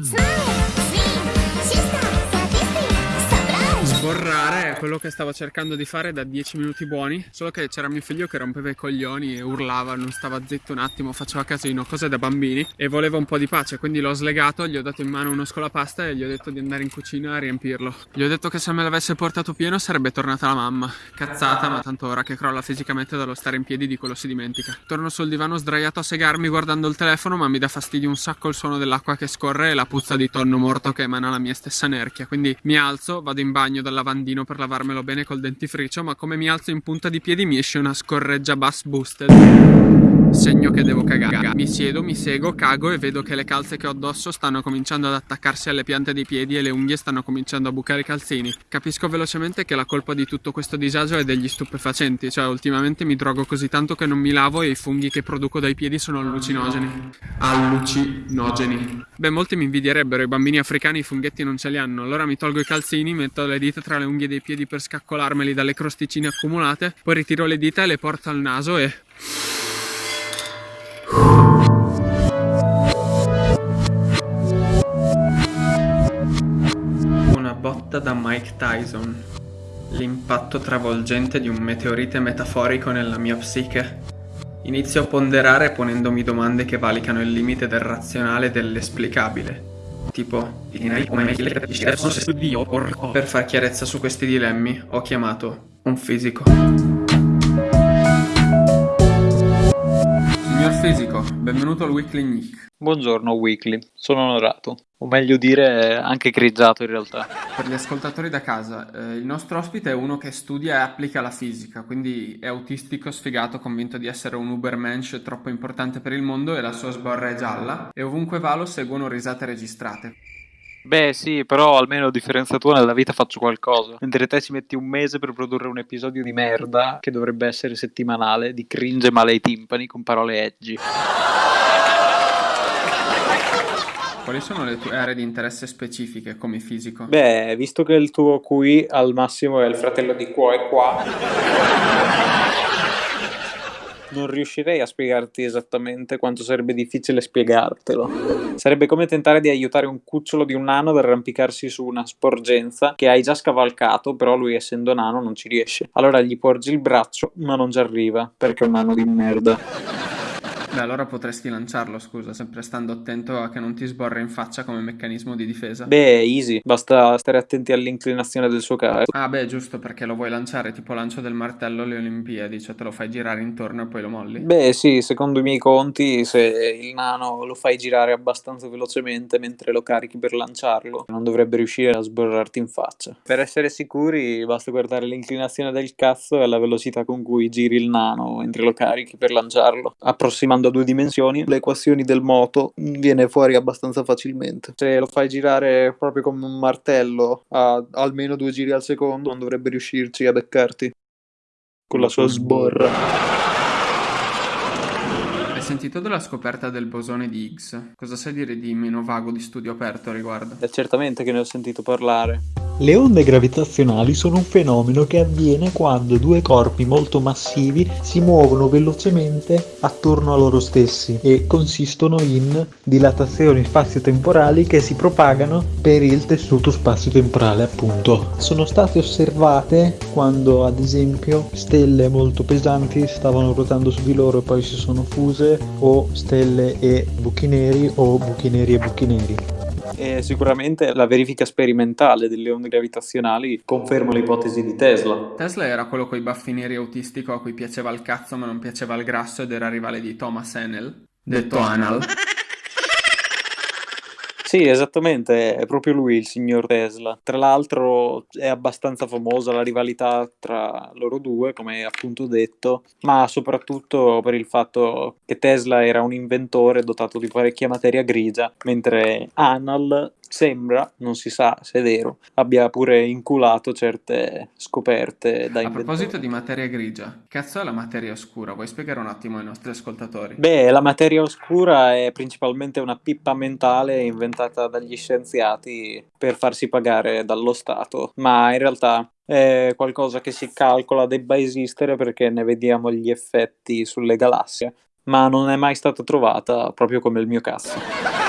Mm. Sborrare è quello che stavo cercando di fare da 10 minuti buoni, solo che c'era mio figlio che rompeva i coglioni e urlava, non stava zitto un attimo, faceva casino, cose da bambini e voleva un po' di pace, quindi l'ho slegato, gli ho dato in mano uno scolapasta e gli ho detto di andare in cucina a riempirlo. Gli ho detto che se me l'avesse portato pieno sarebbe tornata la mamma. Cazzata, ma tanto ora che crolla fisicamente dallo stare in piedi di quello si dimentica. Torno sul divano sdraiato a segarmi guardando il telefono, ma mi dà fastidio un sacco il suono dell'acqua che scorre e la puzza di tonno morto che emana la mia stessa nerchia. Quindi mi alzo, vado in bagno dal lavandino per lavarmelo bene col dentifricio, ma come mi alzo in punta di piedi mi esce una scorreggia bass boosted. Segno che devo cagare. Mi siedo, mi sego, cago e vedo che le calze che ho addosso stanno cominciando ad attaccarsi alle piante dei piedi e le unghie stanno cominciando a bucare i calzini. Capisco velocemente che la colpa di tutto questo disagio è degli stupefacenti, cioè ultimamente mi drogo così tanto che non mi lavo e i funghi che produco dai piedi sono allucinogeni. Allucinogeni. Beh, molti mi invidierebbero, i bambini africani i funghetti non ce li hanno. Allora mi tolgo i calzini, metto le dita tra le unghie dei piedi per scaccolarmeli dalle crosticine accumulate, poi ritiro le dita e le porto al naso e... Una botta da Mike Tyson. L'impatto travolgente di un meteorite metaforico nella mia psiche. Inizio a ponderare ponendomi domande che valicano il limite del razionale e dell'esplicabile. Tipo, per far chiarezza su questi dilemmi, ho chiamato un fisico. Signor fisico, benvenuto al Weekly Nick. Buongiorno Weekly, sono onorato, o meglio dire anche grigiato in realtà. Per gli ascoltatori da casa, eh, il nostro ospite è uno che studia e applica la fisica, quindi è autistico, sfigato, convinto di essere un ubermensch troppo importante per il mondo e la sua sborra è gialla e ovunque va lo seguono risate registrate. Beh sì, però almeno a differenza tua nella vita faccio qualcosa, mentre te ci metti un mese per produrre un episodio di merda che dovrebbe essere settimanale, di cringe male ai timpani con parole edgy. Quali sono le tue aree di interesse specifiche come fisico? Beh, visto che il tuo QI al massimo è il fratello di qua e qua, non riuscirei a spiegarti esattamente quanto sarebbe difficile spiegartelo. Sarebbe come tentare di aiutare un cucciolo di un nano ad arrampicarsi su una sporgenza che hai già scavalcato, però lui essendo nano non ci riesce. Allora gli porgi il braccio, ma non ci arriva, perché è un nano di merda. Beh, allora potresti lanciarlo, scusa, sempre stando attento a che non ti sborra in faccia come meccanismo di difesa. Beh, easy, basta stare attenti all'inclinazione del suo carro. Ah, beh, giusto, perché lo vuoi lanciare tipo lancio del martello alle Olimpiadi, cioè te lo fai girare intorno e poi lo molli? Beh, sì, secondo i miei conti, se il nano lo fai girare abbastanza velocemente mentre lo carichi per lanciarlo, non dovrebbe riuscire a sborrarti in faccia. Per essere sicuri, basta guardare l'inclinazione del cazzo e la velocità con cui giri il nano mentre lo carichi per lanciarlo, approssimando a due dimensioni, le equazioni del moto viene fuori abbastanza facilmente. Se lo fai girare proprio come un martello a almeno due giri al secondo, non dovrebbe riuscirci a beccarti con la sua sborra. Hai sentito della scoperta del bosone di Higgs? Cosa sai dire di meno vago di studio aperto a riguardo? È certamente che ne ho sentito parlare. Le onde gravitazionali sono un fenomeno che avviene quando due corpi molto massivi si muovono velocemente attorno a loro stessi e consistono in dilatazioni spazio-temporali che si propagano per il tessuto spazio-temporale appunto. Sono state osservate quando ad esempio stelle molto pesanti stavano ruotando su di loro e poi si sono fuse o stelle e buchi neri o buchi neri e buchi neri. E sicuramente la verifica sperimentale delle onde gravitazionali conferma l'ipotesi di Tesla. Tesla era quello coi baffi neri autistico a cui piaceva il cazzo ma non piaceva il grasso ed era rivale di Thomas Enel, detto Anal. Sì, esattamente, è proprio lui il signor Tesla. Tra l'altro è abbastanza famosa la rivalità tra loro due, come appunto detto, ma soprattutto per il fatto che Tesla era un inventore dotato di parecchia materia grigia, mentre Anal sembra, non si sa se è vero, abbia pure inculato certe scoperte da A proposito di materia grigia, cazzo è la materia oscura? Vuoi spiegare un attimo ai nostri ascoltatori? Beh, la materia oscura è principalmente una pippa mentale inventata dagli scienziati per farsi pagare dallo Stato, ma in realtà è qualcosa che si calcola debba esistere perché ne vediamo gli effetti sulle galassie, ma non è mai stata trovata proprio come il mio cazzo.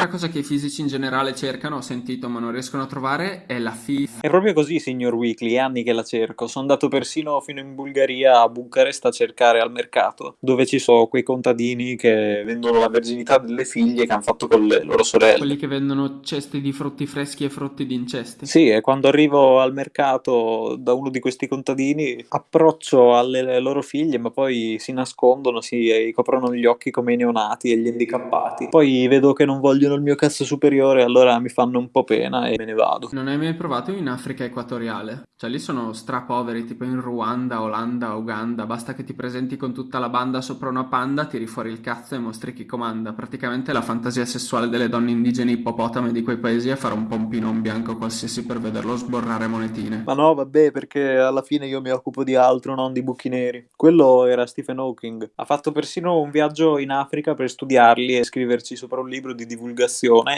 Un'altra cosa che i fisici in generale cercano, ho sentito ma non riescono a trovare, è la FIF. È proprio così, signor Weekly, anni che la cerco. Sono andato persino fino in Bulgaria, a Bucarest, a cercare al mercato, dove ci sono quei contadini che vendono la verginità delle figlie che hanno fatto con le loro sorelle. Quelli che vendono cesti di frutti freschi e frutti di incesti. Sì, e quando arrivo al mercato da uno di questi contadini, approccio alle loro figlie, ma poi si nascondono, si coprono gli occhi come i neonati e gli handicappati. Poi vedo che non vogliono il mio cazzo superiore, allora mi fanno un po' pena e me ne vado. Non hai mai provato in Africa equatoriale? Cioè lì sono strapoveri, tipo in Ruanda, Olanda, Uganda, basta che ti presenti con tutta la banda sopra una panda, tiri fuori il cazzo e mostri chi comanda. Praticamente la fantasia sessuale delle donne indigene ippopotame di quei paesi è fare un pompino un bianco qualsiasi per vederlo sborrare monetine. Ma no, vabbè, perché alla fine io mi occupo di altro, non di buchi neri. Quello era Stephen Hawking. Ha fatto persino un viaggio in Africa per studiarli e scriverci sopra un libro di divulgazione,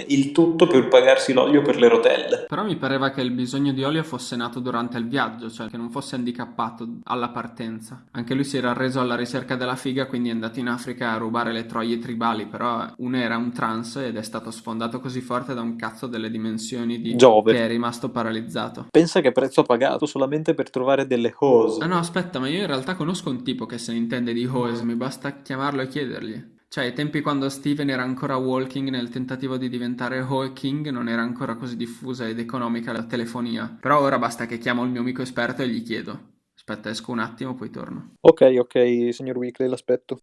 il tutto per pagarsi l'olio per le rotelle. Però mi pareva che il bisogno di olio fosse nato durante il viaggio, cioè che non fosse handicappato alla partenza. Anche lui si era reso alla ricerca della figa, quindi è andato in Africa a rubare le troie tribali, però uno era un trans ed è stato sfondato così forte da un cazzo delle dimensioni di Giove. che è rimasto paralizzato. Pensa che prezzo ha pagato solamente per trovare delle hose. Ah no, aspetta, ma io in realtà conosco un tipo che se ne intende di hose, mi basta chiamarlo e chiedergli. Cioè, ai tempi quando Steven era ancora walking nel tentativo di diventare Hawking, non era ancora così diffusa ed economica la telefonia. Però ora basta che chiamo il mio amico esperto e gli chiedo. Aspetta, esco un attimo, poi torno. Ok, ok, signor Weekly, l'aspetto.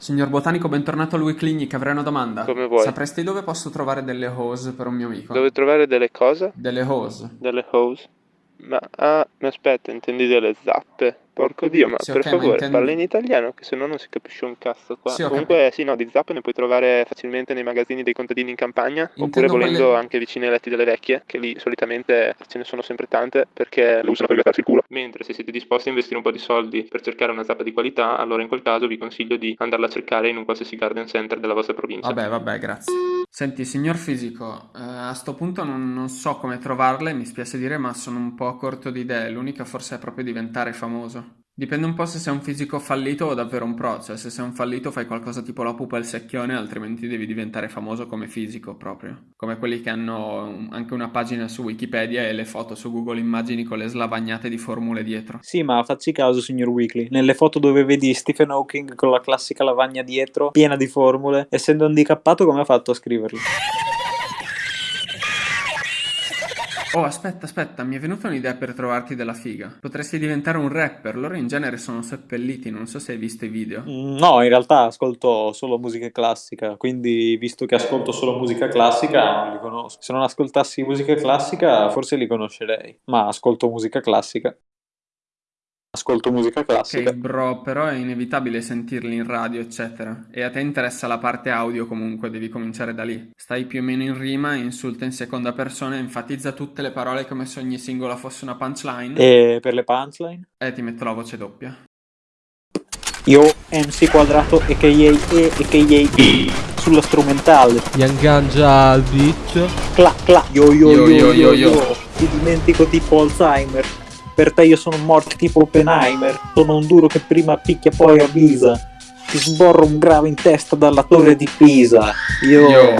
Signor Botanico, bentornato al Weekly, avrei una domanda. Come vuoi. Sapresti dove posso trovare delle hose per un mio amico? Dove trovare delle cose? Delle hose. Delle hose? Ma, ah, ma aspetta, intendi delle zappe? Porco dio, ma Sì, per ok, ma favore, intendo- parla in italiano, che se no non si capisce un cazzo qua. Sì, Comunque, sì, no, di zappe ne puoi trovare facilmente nei magazzini dei contadini in campagna, oppure Intendo volendo quelle- anche vicino ai letti delle vecchie, che lì solitamente ce ne sono sempre tante, perché le usano per grattarsi il culo. Mentre se siete disposti a investire un po' di soldi per cercare una zappa di qualità, allora in quel caso vi consiglio di andarla a cercare in un qualsiasi garden center della vostra provincia. Vabbè, vabbè, grazie. Senti, signor fisico, eh, a sto punto non, non so come trovarle, mi spiace dire, ma sono un po' corto di idee. L'unica forse è proprio diventare famoso. Dipende un po' se sei un fisico fallito o davvero un pro, cioè se sei un fallito fai qualcosa tipo la pupa e il secchione, altrimenti devi diventare famoso come fisico proprio. Come quelli che hanno anche una pagina su Wikipedia e le foto su Google Immagini con le slavagnate di formule dietro. Sì, ma facci caso, signor Weekly. Nelle foto dove vedi Stephen Hawking con la classica lavagna dietro, piena di formule, essendo handicappato, come ha fatto a scriverli? Oh, aspetta, aspetta, mi è venuta un'idea per trovarti della figa. Potresti diventare un rapper, loro in genere sono seppelliti, non so se hai visto i video. Mm, No, in realtà ascolto solo musica classica, quindi visto che ascolto solo musica classica, non li conosco. Se non ascoltassi musica classica, forse li conoscerei, ma ascolto musica classica. Ascolto musica classica. Ok, bro, però è inevitabile sentirli in radio, eccetera. E a te interessa la parte audio comunque, devi cominciare da lì. Stai più o meno in rima, insulta in seconda persona, enfatizza tutte le parole come se ogni singola fosse una punchline. E per le punchline? E ti metto la voce doppia. Io, MC quadrato, a.k.a. E, a.k.a. B, sulla strumentale. Young Ganja al beat. Cla, cla, yo yo Yo, yo yo, yo yo, yo. yo. Ti dimentico tipo Alzheimer. Per te io sono morto tipo Oppenheimer. Sono un duro che prima picchia poi avvisa. Ti sborro un grave in testa dalla torre di Pisa. Io... Yo.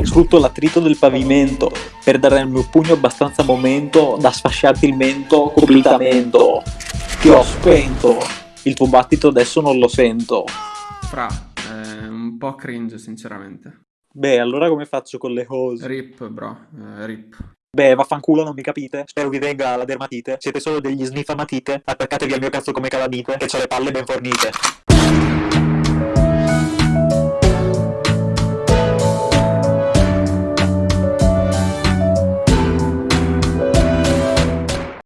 Sfrutto l'attrito del pavimento per dare al mio pugno abbastanza momento da sfasciarti il mento completamente. Ti ho spento. Il tuo battito adesso non lo sento. Fra, è un po' cringe, sinceramente. Beh, allora come faccio con le hose? Rip, bro, eh, rip. Beh, vaffanculo, non mi capite? Spero vi venga la dermatite. Siete solo degli sniffamatite. Attaccatevi al mio cazzo come calamite, che ho le palle ben fornite.